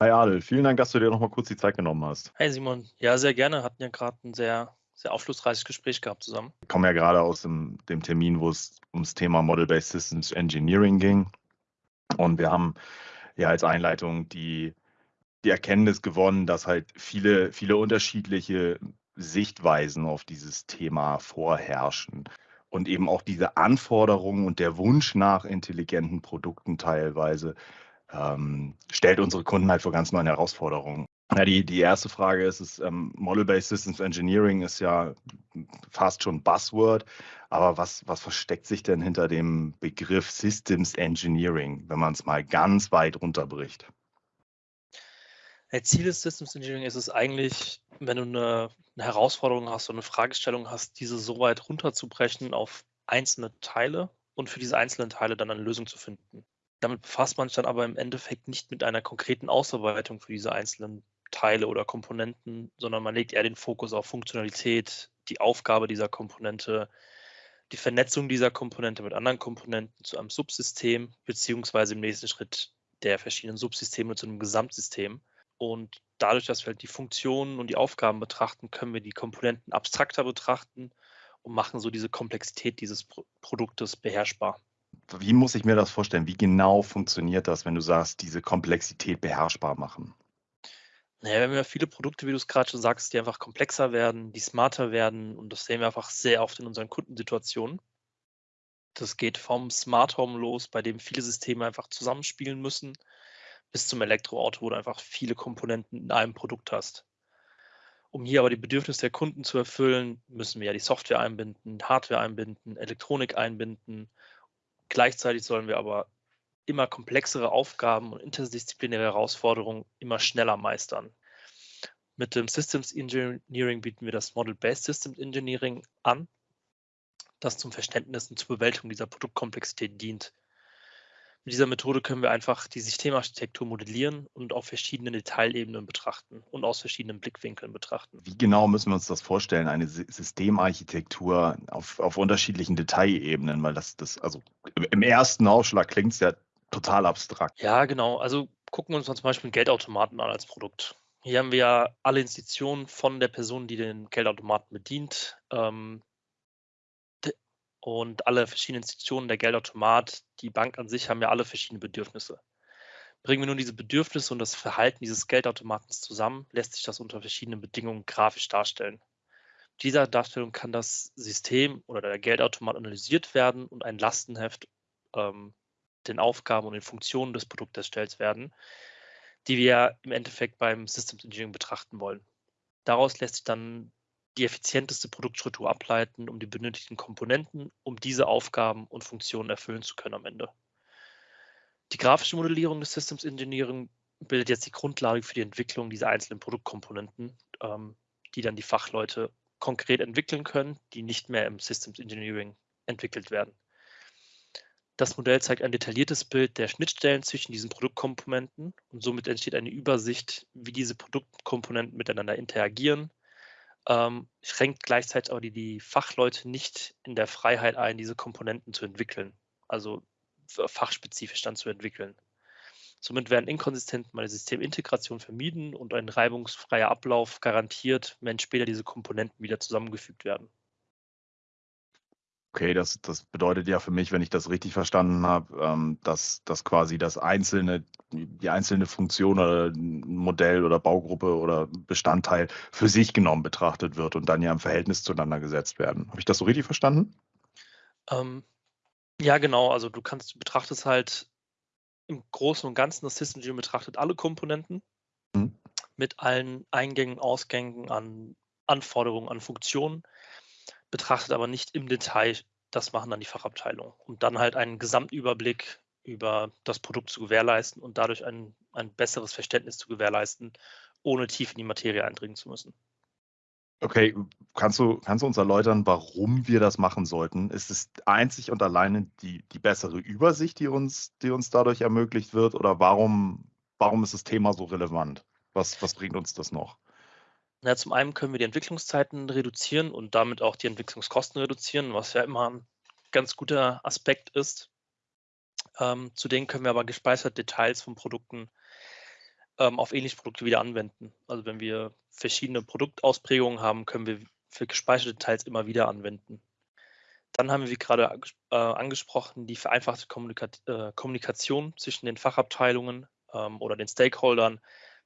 Hi Adel, vielen Dank, dass du dir noch mal kurz die Zeit genommen hast. Hi Simon, ja, sehr gerne. Hatten ja gerade ein sehr, sehr aufschlussreiches Gespräch gehabt zusammen. Ich komme ja gerade aus dem, dem Termin, wo es ums Thema Model-Based Systems Engineering ging. Und wir haben ja als Einleitung die, die Erkenntnis gewonnen, dass halt viele, viele unterschiedliche Sichtweisen auf dieses Thema vorherrschen. Und eben auch diese Anforderungen und der Wunsch nach intelligenten Produkten teilweise ähm, stellt unsere Kunden halt vor ganz neuen Herausforderungen. Ja, die, die erste Frage ist, ist ähm, Model-Based Systems Engineering ist ja fast schon Buzzword, aber was, was versteckt sich denn hinter dem Begriff Systems Engineering, wenn man es mal ganz weit runterbricht? Der Ziel des Systems Engineering ist es eigentlich, wenn du eine, eine Herausforderung hast oder eine Fragestellung hast, diese so weit runterzubrechen auf einzelne Teile und für diese einzelnen Teile dann eine Lösung zu finden. Damit befasst man sich dann aber im Endeffekt nicht mit einer konkreten Ausarbeitung für diese einzelnen Teile oder Komponenten, sondern man legt eher den Fokus auf Funktionalität, die Aufgabe dieser Komponente, die Vernetzung dieser Komponente mit anderen Komponenten zu einem Subsystem, beziehungsweise im nächsten Schritt der verschiedenen Subsysteme zu einem Gesamtsystem. Und dadurch, dass wir halt die Funktionen und die Aufgaben betrachten, können wir die Komponenten abstrakter betrachten und machen so diese Komplexität dieses Pro Produktes beherrschbar. Wie muss ich mir das vorstellen? Wie genau funktioniert das, wenn du sagst, diese Komplexität beherrschbar machen? Naja, wir haben ja viele Produkte, wie du es gerade schon sagst, die einfach komplexer werden, die smarter werden und das sehen wir einfach sehr oft in unseren Kundensituationen. Das geht vom Smart Home los, bei dem viele Systeme einfach zusammenspielen müssen, bis zum Elektroauto, wo du einfach viele Komponenten in einem Produkt hast. Um hier aber die Bedürfnisse der Kunden zu erfüllen, müssen wir ja die Software einbinden, Hardware einbinden, Elektronik einbinden Gleichzeitig sollen wir aber immer komplexere Aufgaben und interdisziplinäre Herausforderungen immer schneller meistern. Mit dem Systems Engineering bieten wir das Model-Based Systems Engineering an, das zum Verständnis und zur Bewältigung dieser Produktkomplexität dient. Mit dieser Methode können wir einfach die Systemarchitektur modellieren und auf verschiedenen Detailebenen betrachten und aus verschiedenen Blickwinkeln betrachten. Wie genau müssen wir uns das vorstellen, eine Systemarchitektur auf, auf unterschiedlichen Detailebenen? Weil das, das, also im ersten Ausschlag klingt es ja total abstrakt. Ja, genau. Also gucken wir uns mal zum Beispiel einen Geldautomaten an als Produkt. Hier haben wir ja alle Institutionen von der Person, die den Geldautomaten bedient, ähm, und alle verschiedenen Institutionen, der Geldautomat, die Bank an sich haben ja alle verschiedene Bedürfnisse. Bringen wir nun diese Bedürfnisse und das Verhalten dieses Geldautomatens zusammen, lässt sich das unter verschiedenen Bedingungen grafisch darstellen. Dieser Darstellung kann das System oder der Geldautomat analysiert werden und ein Lastenheft ähm, den Aufgaben und den Funktionen des Produktes erstellt werden, die wir im Endeffekt beim Systems Engineering betrachten wollen. Daraus lässt sich dann die effizienteste Produktstruktur ableiten, um die benötigten Komponenten, um diese Aufgaben und Funktionen erfüllen zu können am Ende. Die grafische Modellierung des Systems Engineering bildet jetzt die Grundlage für die Entwicklung dieser einzelnen Produktkomponenten, ähm, die dann die Fachleute konkret entwickeln können, die nicht mehr im Systems Engineering entwickelt werden. Das Modell zeigt ein detailliertes Bild der Schnittstellen zwischen diesen Produktkomponenten und somit entsteht eine Übersicht, wie diese Produktkomponenten miteinander interagieren, ähm, schränkt gleichzeitig aber die, die Fachleute nicht in der Freiheit ein, diese Komponenten zu entwickeln, also fachspezifisch dann zu entwickeln. Somit werden Inkonsistenzen bei der Systemintegration vermieden und ein reibungsfreier Ablauf garantiert, wenn später diese Komponenten wieder zusammengefügt werden. Okay, das, das bedeutet ja für mich, wenn ich das richtig verstanden habe, ähm, dass, dass quasi das einzelne, die einzelne Funktion oder Modell oder Baugruppe oder Bestandteil für sich genommen betrachtet wird und dann ja im Verhältnis zueinander gesetzt werden. Habe ich das so richtig verstanden? Ähm, ja, genau. Also du kannst, du betrachtest halt im Großen und Ganzen das System Engineering betrachtet alle Komponenten mhm. mit allen Eingängen, Ausgängen an Anforderungen, an Funktionen betrachtet aber nicht im Detail. Das machen dann die Fachabteilungen, um dann halt einen Gesamtüberblick über das Produkt zu gewährleisten und dadurch ein, ein besseres Verständnis zu gewährleisten, ohne tief in die Materie eindringen zu müssen. Okay, kannst du, kannst du uns erläutern, warum wir das machen sollten? Ist es einzig und alleine die, die bessere Übersicht, die uns, die uns dadurch ermöglicht wird? Oder warum, warum ist das Thema so relevant? Was, was bringt uns das noch? Na, zum einen können wir die Entwicklungszeiten reduzieren und damit auch die Entwicklungskosten reduzieren, was ja immer ein ganz guter Aspekt ist. Ähm, zudem können wir aber gespeicherte Details von Produkten ähm, auf ähnliche Produkte wieder anwenden. Also wenn wir verschiedene Produktausprägungen haben, können wir für gespeicherte Teils immer wieder anwenden. Dann haben wir, wie gerade äh, angesprochen, die vereinfachte Kommunika äh, Kommunikation zwischen den Fachabteilungen ähm, oder den Stakeholdern,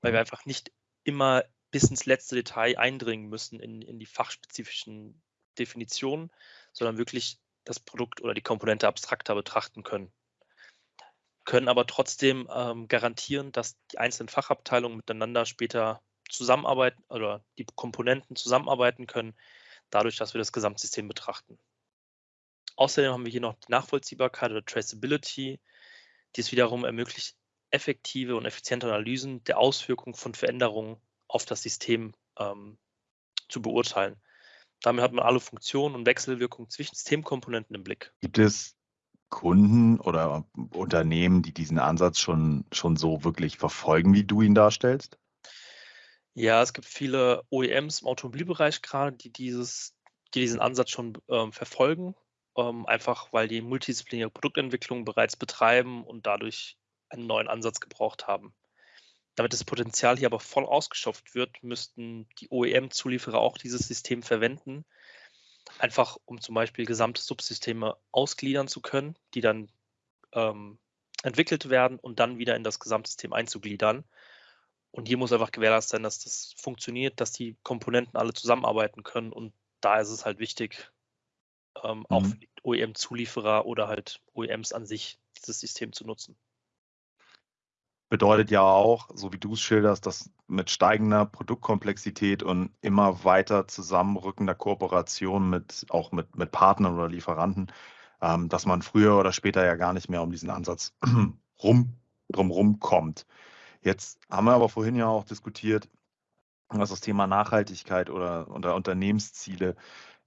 weil wir mhm. einfach nicht immer bis ins letzte Detail eindringen müssen in, in die fachspezifischen Definitionen, sondern wirklich das Produkt oder die Komponente abstrakter betrachten können. Können aber trotzdem ähm, garantieren, dass die einzelnen Fachabteilungen miteinander später zusammenarbeiten oder die Komponenten zusammenarbeiten können, dadurch, dass wir das Gesamtsystem betrachten. Außerdem haben wir hier noch die Nachvollziehbarkeit oder Traceability, die es wiederum ermöglicht, effektive und effiziente Analysen der Auswirkungen von Veränderungen auf das System ähm, zu beurteilen. Damit hat man alle Funktionen und Wechselwirkungen zwischen Systemkomponenten im Blick. Gibt es Kunden oder Unternehmen, die diesen Ansatz schon, schon so wirklich verfolgen, wie du ihn darstellst? Ja, es gibt viele OEMs im Automobilbereich gerade, die, dieses, die diesen Ansatz schon ähm, verfolgen, ähm, einfach weil die multidisziplinäre Produktentwicklung bereits betreiben und dadurch einen neuen Ansatz gebraucht haben. Damit das Potenzial hier aber voll ausgeschöpft wird, müssten die OEM-Zulieferer auch dieses System verwenden, einfach um zum Beispiel gesamte Subsysteme ausgliedern zu können, die dann ähm, entwickelt werden und dann wieder in das Gesamtsystem einzugliedern. Und hier muss einfach gewährleistet sein, dass das funktioniert, dass die Komponenten alle zusammenarbeiten können. Und da ist es halt wichtig, ähm, mhm. auch für die OEM-Zulieferer oder halt OEMs an sich dieses System zu nutzen bedeutet ja auch, so wie du es schilderst, dass mit steigender Produktkomplexität und immer weiter zusammenrückender Kooperation mit auch mit, mit Partnern oder Lieferanten, ähm, dass man früher oder später ja gar nicht mehr um diesen Ansatz rum, drumherum kommt. Jetzt haben wir aber vorhin ja auch diskutiert, was das Thema Nachhaltigkeit oder, oder Unternehmensziele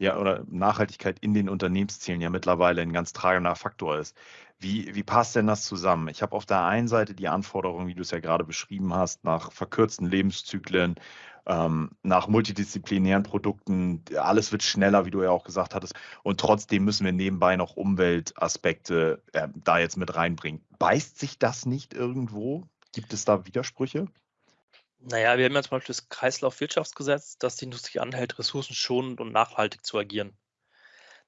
ja, oder Nachhaltigkeit in den Unternehmenszielen ja mittlerweile ein ganz tragender Faktor ist. Wie, wie passt denn das zusammen? Ich habe auf der einen Seite die Anforderungen, wie du es ja gerade beschrieben hast, nach verkürzten Lebenszyklen, ähm, nach multidisziplinären Produkten. Alles wird schneller, wie du ja auch gesagt hattest. Und trotzdem müssen wir nebenbei noch Umweltaspekte äh, da jetzt mit reinbringen. Beißt sich das nicht irgendwo? Gibt es da Widersprüche? Naja, wir haben ja zum Beispiel das Kreislaufwirtschaftsgesetz, das die Industrie anhält, ressourcenschonend und nachhaltig zu agieren.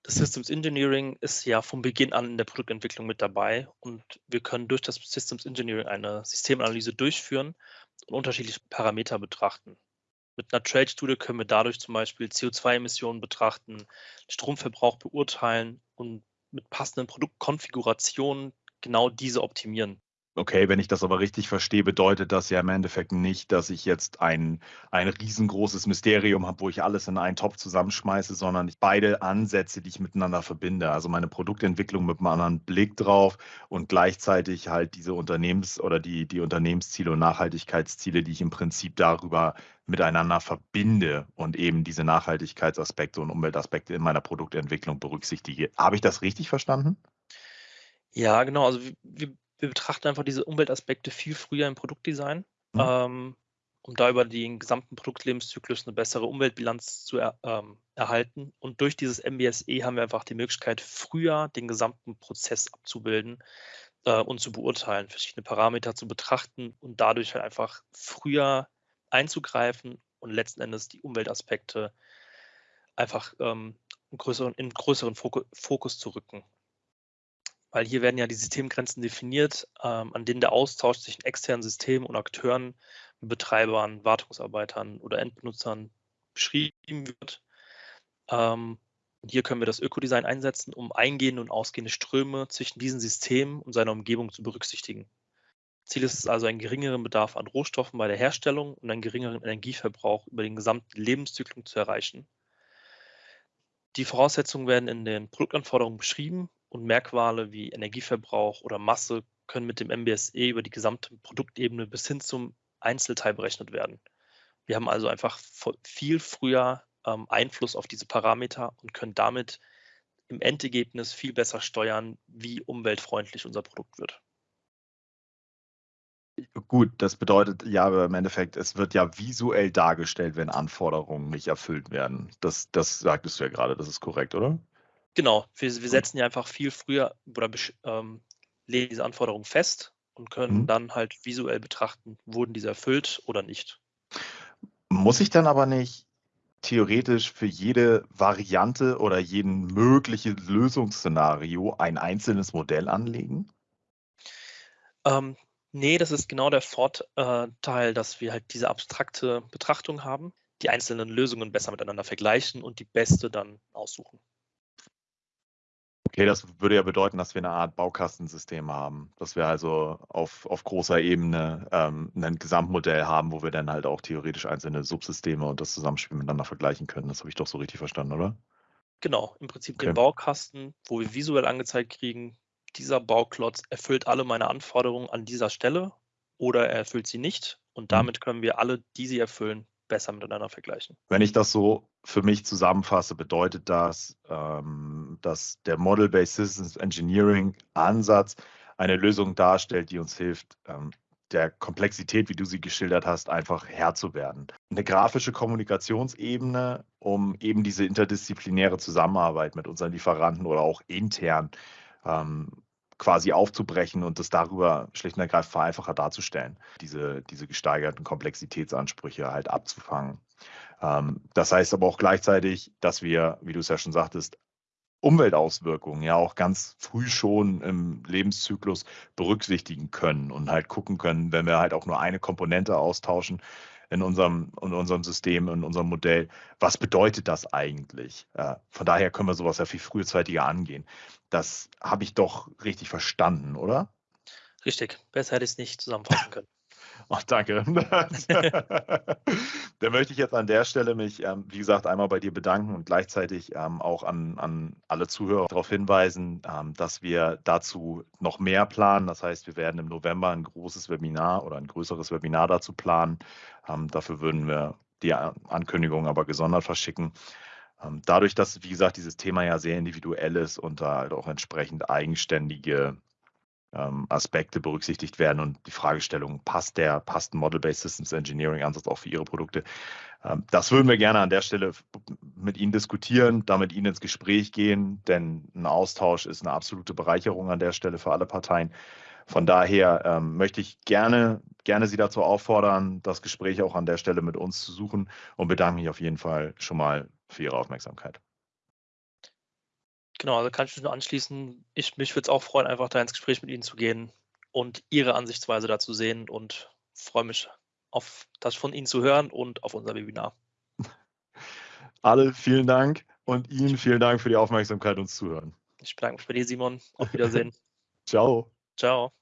Das Systems Engineering ist ja von Beginn an in der Produktentwicklung mit dabei und wir können durch das Systems Engineering eine Systemanalyse durchführen und unterschiedliche Parameter betrachten. Mit einer Trade-Studie können wir dadurch zum Beispiel CO2-Emissionen betrachten, Stromverbrauch beurteilen und mit passenden Produktkonfigurationen genau diese optimieren. Okay, wenn ich das aber richtig verstehe, bedeutet das ja im Endeffekt nicht, dass ich jetzt ein, ein riesengroßes Mysterium habe, wo ich alles in einen Topf zusammenschmeiße, sondern ich beide Ansätze, die ich miteinander verbinde. Also meine Produktentwicklung mit einem anderen Blick drauf und gleichzeitig halt diese Unternehmens- oder die, die Unternehmensziele und Nachhaltigkeitsziele, die ich im Prinzip darüber miteinander verbinde und eben diese Nachhaltigkeitsaspekte und Umweltaspekte in meiner Produktentwicklung berücksichtige. Habe ich das richtig verstanden? Ja, genau. Also wir, wir betrachten einfach diese Umweltaspekte viel früher im Produktdesign, mhm. ähm, um da über den gesamten Produktlebenszyklus eine bessere Umweltbilanz zu er, ähm, erhalten. Und durch dieses MBSE haben wir einfach die Möglichkeit, früher den gesamten Prozess abzubilden äh, und zu beurteilen, verschiedene Parameter zu betrachten und dadurch halt einfach früher einzugreifen und letzten Endes die Umweltaspekte einfach ähm, in größeren, in größeren Fokus zu rücken weil hier werden ja die Systemgrenzen definiert, ähm, an denen der Austausch zwischen externen Systemen und Akteuren, Betreibern, Wartungsarbeitern oder Endbenutzern beschrieben wird. Ähm, hier können wir das Ökodesign einsetzen, um eingehende und ausgehende Ströme zwischen diesen Systemen und seiner Umgebung zu berücksichtigen. Ziel ist es also, einen geringeren Bedarf an Rohstoffen bei der Herstellung und einen geringeren Energieverbrauch über den gesamten Lebenszyklus zu erreichen. Die Voraussetzungen werden in den Produktanforderungen beschrieben und Merkmale wie Energieverbrauch oder Masse können mit dem MBSE über die gesamte Produktebene bis hin zum Einzelteil berechnet werden. Wir haben also einfach viel früher ähm, Einfluss auf diese Parameter und können damit im Endergebnis viel besser steuern, wie umweltfreundlich unser Produkt wird. Gut, das bedeutet ja im Endeffekt, es wird ja visuell dargestellt, wenn Anforderungen nicht erfüllt werden. Das, das sagtest du ja gerade, das ist korrekt, oder? Genau, wir, wir setzen ja einfach viel früher oder ähm, legen diese Anforderungen fest und können mhm. dann halt visuell betrachten, wurden diese erfüllt oder nicht. Muss ich dann aber nicht theoretisch für jede Variante oder jeden möglichen Lösungsszenario ein einzelnes Modell anlegen? Ähm, nee, das ist genau der Vorteil, dass wir halt diese abstrakte Betrachtung haben, die einzelnen Lösungen besser miteinander vergleichen und die beste dann aussuchen. Okay, das würde ja bedeuten, dass wir eine Art Baukastensystem haben, dass wir also auf, auf großer Ebene ähm, ein Gesamtmodell haben, wo wir dann halt auch theoretisch einzelne Subsysteme und das Zusammenspiel miteinander vergleichen können. Das habe ich doch so richtig verstanden, oder? Genau, im Prinzip okay. den Baukasten, wo wir visuell angezeigt kriegen, dieser Bauklotz erfüllt alle meine Anforderungen an dieser Stelle oder er erfüllt sie nicht. Und mhm. damit können wir alle, die sie erfüllen, besser miteinander vergleichen. Wenn ich das so für mich zusammenfasse, bedeutet das, ähm, dass der Model-Based Systems Engineering Ansatz eine Lösung darstellt, die uns hilft, ähm, der Komplexität, wie du sie geschildert hast, einfach Herr zu werden. Eine grafische Kommunikationsebene, um eben diese interdisziplinäre Zusammenarbeit mit unseren Lieferanten oder auch intern ähm, quasi aufzubrechen und das darüber schlicht und ergreifend vereinfacher darzustellen, diese, diese gesteigerten Komplexitätsansprüche halt abzufangen. Ähm, das heißt aber auch gleichzeitig, dass wir, wie du es ja schon sagtest, Umweltauswirkungen ja auch ganz früh schon im Lebenszyklus berücksichtigen können und halt gucken können, wenn wir halt auch nur eine Komponente austauschen, in unserem, in unserem System, in unserem Modell. Was bedeutet das eigentlich? Von daher können wir sowas ja viel frühzeitiger angehen. Das habe ich doch richtig verstanden, oder? Richtig. Besser hätte ich es nicht zusammenfassen können. Ach, danke. Dann möchte ich jetzt an der Stelle mich, ähm, wie gesagt, einmal bei dir bedanken und gleichzeitig ähm, auch an, an alle Zuhörer darauf hinweisen, ähm, dass wir dazu noch mehr planen. Das heißt, wir werden im November ein großes Webinar oder ein größeres Webinar dazu planen. dafür würden wir die Ankündigung aber gesondert verschicken. dadurch, dass, wie gesagt, dieses Thema ja sehr individuell ist und da halt auch entsprechend eigenständige ähm, Aspekte berücksichtigt werden und die Fragestellung, passt der, passt ein Model-Based Systems Engineering Ansatz auch für Ihre Produkte? Ähm, das würden wir gerne an der Stelle mit Ihnen diskutieren, damit Ihnen ins Gespräch gehen, denn ein Austausch ist eine absolute Bereicherung an der Stelle für alle Parteien. Von daher ähm, möchte ich gerne, gerne Sie dazu auffordern, das Gespräch auch an der Stelle mit uns zu suchen und bedanke mich auf jeden Fall schon mal für Ihre Aufmerksamkeit. Genau, also kann ich mich nur anschließen. Ich, mich würde es auch freuen, einfach da ins Gespräch mit Ihnen zu gehen und Ihre Ansichtsweise dazu sehen und freue mich auf das von Ihnen zu hören und auf unser Webinar. Alle vielen Dank und Ihnen vielen Dank für die Aufmerksamkeit und Zuhören. Ich bedanke mich bei dir, Simon. Auf Wiedersehen. Ciao. Ciao.